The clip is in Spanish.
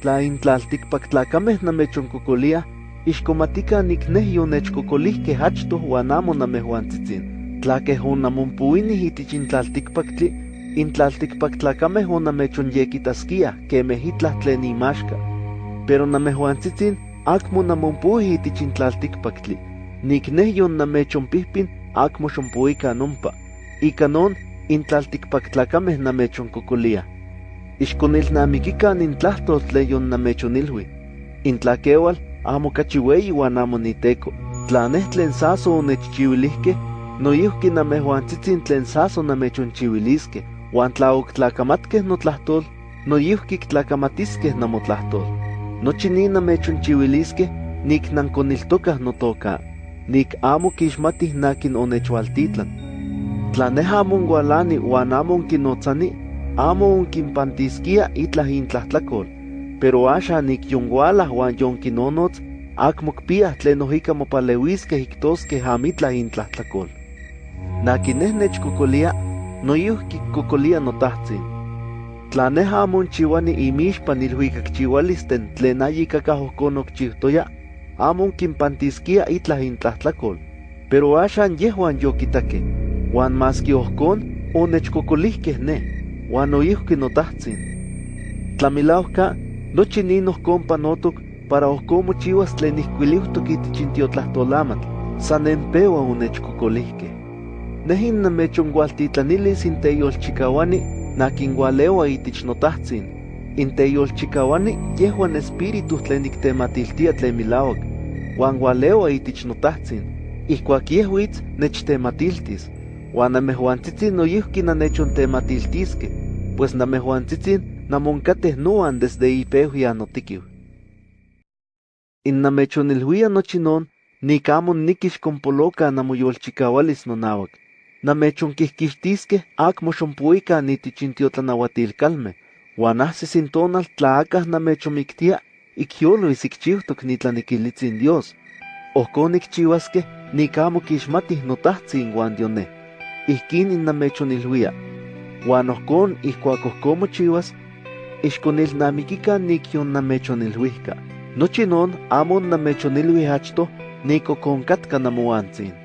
tla intlaltikpak tlakameh namechonkokolia, ixkomatika nikneh yonechkokolihkeh achtoh uan amo namejuantzitzin. Tla keh onamonpuinih itich intlaltikpaktli, intlaltikpak tlakameh onamechonyekitaskia kemeh itlah tlen imaxka. Pero namejuantzitzin akmo namonpuih itich intlaltikpaktli. Nikneh yonnamechonpihpin akmo xonpuika nompa. Ika non, intlaltikpak tlakameh namechonkokolia. Ixkonilnamikikan intlahtol tlen yonnamechonilhui. Intlakeual amo kachi weyi uan amo niteko. Tla neh tlen saso onechchiuilihkeh, noyihki namejuantzitzin tlen saso namechonchiuiliskeh, uan tla oktlakamatkeh notlahtol, noyihki ktlakamatiskeh namotlahtol. Nochi ni namechonchiuiliskeh, nik nankoniltokah notoka, nik amo kixmatih nakin onechualtitlan. Tla neh amo onkualani uan amo onkinotzani, amo onkinpantiskia itlah intlahtlakol, pero axan nik yonkualah uan yonkinonotz, akmo kpiah tlen ohika mopalewiskeh iktoskeh amitlah intlahtlakol. Nakin neh nechkokolia, noyihki kokolia notahtzin. Tla neh amo onchiuani imixpan ilhuikakchiualisten tlen ayikakah ohkon okchiutoya, amo onkinpantiskia itlah intlahtlakol, pero axan yehuan yokitakeh, uan maski ohkon onechkokolihkeh neh, uan noyihki notahtzin. Tlamilauka, nochi nin ohkon panotok para ohkon mochiuas tlen ihkuiliuhtok itich intiotlahtolamantl, san empeua onechkokolihkeh. Neh innamechonkualtitlanilis inteyolchikawani nakinkualeua itich notahtzin. Inteyolchikawani yehuan espíritu tlen niktematiltia tlen milauak, uan kualeua itich notahtzin. Ihkuak yehuitz nechtematiltis, uan namejuantzitzin noyihki nanechontematiiltiskeh, pues namejuantzitzin namonkateh noan desde ipeuya notikiu. Innamechonilhuia nochi non, nik amo nikixkompoloka namoyolchikawalis nonauak. Namechonkihkixtiskeh akmo xonpuikan itich intiotlanahuatilkalmeh, uan ahsis in tonal tla akah namechomiktia, ikyolois ikchiutok nitlanikilitzin Dios. Ohkon nikchiuaskeh nik amo kixmatih notahtzin uan dioneh. Ihkin innamechonilhuia. Uan ohkon ihkuak ohkon mochiuas, ixkonilnamikikan nik yonnamechonilhuihka. Nochi non amo namechonilhui achtoh nik okonkatka namoantzin.